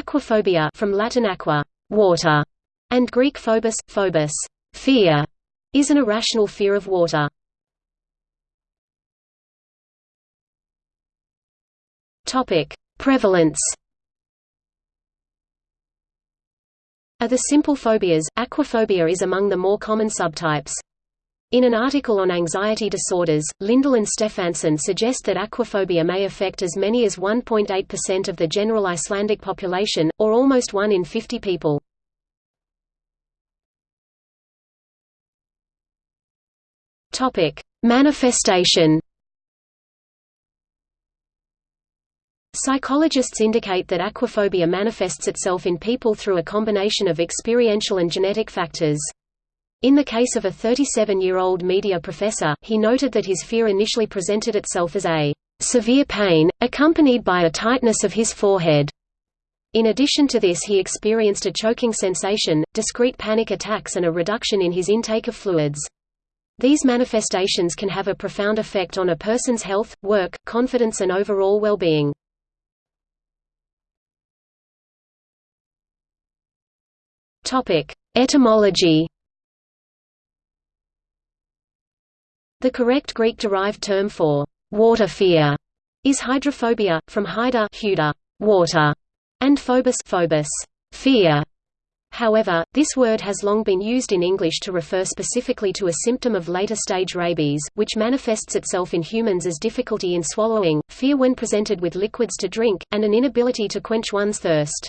Aquaphobia from Latin aqua, water, and Greek phobos, phobos, fear, is an irrational fear of water. Topic: Prevalence. Of the simple phobias, aquaphobia is among the more common subtypes. In an article on anxiety disorders, Lindal and Stefansson suggest that aquaphobia may affect as many as 1.8% of the general Icelandic population, or almost 1 in 50 people. Manifestation Psychologists indicate that aquaphobia manifests itself in people through a combination of experiential and genetic factors. In the case of a 37-year-old media professor, he noted that his fear initially presented itself as a severe pain, accompanied by a tightness of his forehead. In addition to this he experienced a choking sensation, discrete panic attacks and a reduction in his intake of fluids. These manifestations can have a profound effect on a person's health, work, confidence and overall well-being. Etymology The correct Greek-derived term for water fear is hydrophobia, from hydra water, and phobos, phobos fear. However, this word has long been used in English to refer specifically to a symptom of later-stage rabies, which manifests itself in humans as difficulty in swallowing, fear when presented with liquids to drink, and an inability to quench one's thirst.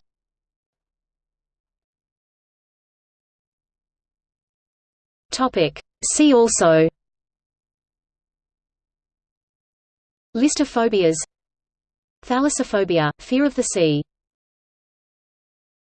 See also List of phobias Thalassophobia, fear of the sea